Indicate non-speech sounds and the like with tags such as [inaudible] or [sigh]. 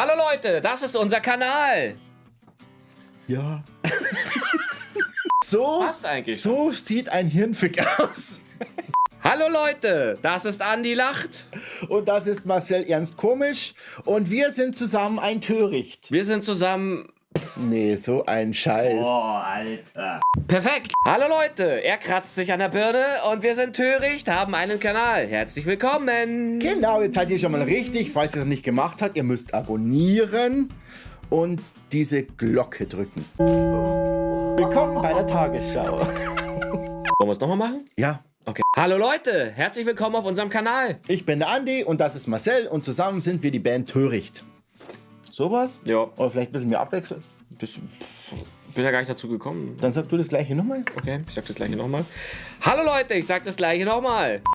Hallo Leute, das ist unser Kanal. Ja. [laughs] so, Passt eigentlich. so sieht ein Hirnfick aus. Hallo Leute, das ist Andi Lacht. Und das ist Marcel Ernst Komisch. Und wir sind zusammen ein Töricht. Wir sind zusammen... Nee, so ein Scheiß. Alter. Perfekt. Hallo Leute, er kratzt sich an der Birne und wir sind töricht, haben einen Kanal. Herzlich willkommen. Genau, jetzt seid ihr schon mal richtig. Falls ihr es noch nicht gemacht habt, ihr müsst abonnieren und diese Glocke drücken. Willkommen bei der Tagesschau. Wollen wir es nochmal machen? Ja, Okay. Hallo Leute, herzlich willkommen auf unserem Kanal. ich bin der Andi und das ist Marcel und zusammen sind wir die Band Töricht. Sowas? Ja. Oder vielleicht ein bisschen mehr abwechseln? Bist, bin ja gar nicht dazu gekommen. Dann sag du das gleiche nochmal. Okay, ich sag das gleiche nochmal. Hallo Leute, ich sag das gleiche nochmal.